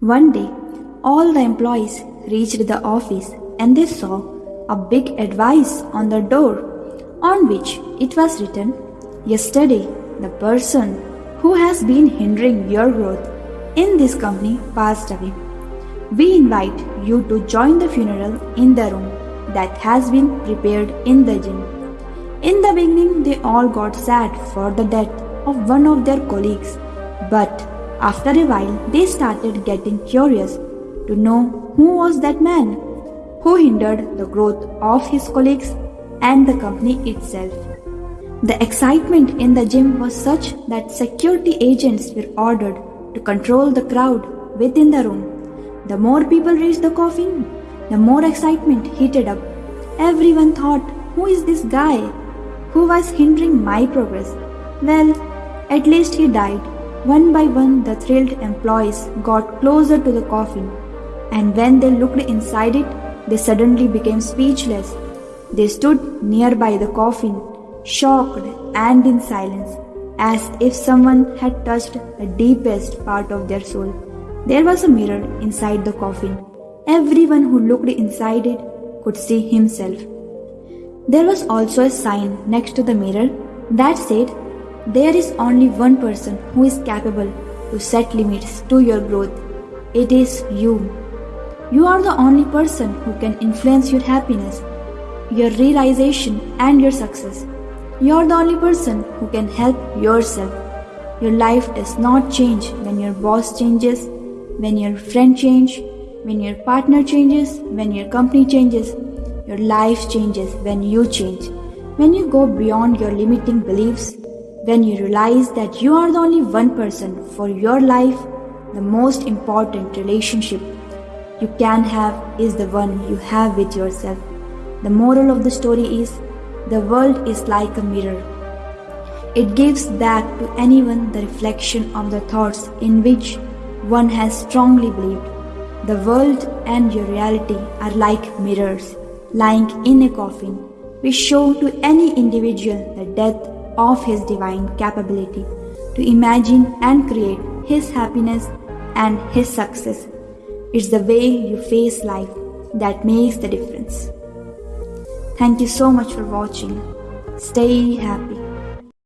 One day, all the employees reached the office and they saw a big advice on the door on which it was written, Yesterday, the person who has been hindering your growth in this company passed away. We invite you to join the funeral in the room that has been prepared in the gym. In the beginning, they all got sad for the death of one of their colleagues, but after a while, they started getting curious to know who was that man who hindered the growth of his colleagues and the company itself. The excitement in the gym was such that security agents were ordered to control the crowd within the room. The more people reached the coffin, the more excitement heated up. Everyone thought, who is this guy who was hindering my progress? Well, at least he died. One by one, the thrilled employees got closer to the coffin, and when they looked inside it, they suddenly became speechless. They stood nearby the coffin, shocked and in silence, as if someone had touched the deepest part of their soul. There was a mirror inside the coffin. Everyone who looked inside it could see himself. There was also a sign next to the mirror that said, There is only one person who is capable to set limits to your growth. It is you. You are the only person who can influence your happiness, your realization, and your success. You are the only person who can help yourself. Your life does not change when your boss changes, when your friend changes, when your partner changes, when your company changes. Your life changes when you change. When you go beyond your limiting beliefs, when you realize that you are the only one person for your life, the most important relationship you can have is the one you have with yourself. The moral of the story is the world is like a mirror. It gives back to anyone the reflection of the thoughts in which one has strongly believed. The world and your reality are like mirrors lying in a coffin, which show to any individual the death of his divine capability to imagine and create his happiness and his success. It's the way you face life that makes the difference. Thank you so much for watching. Stay happy.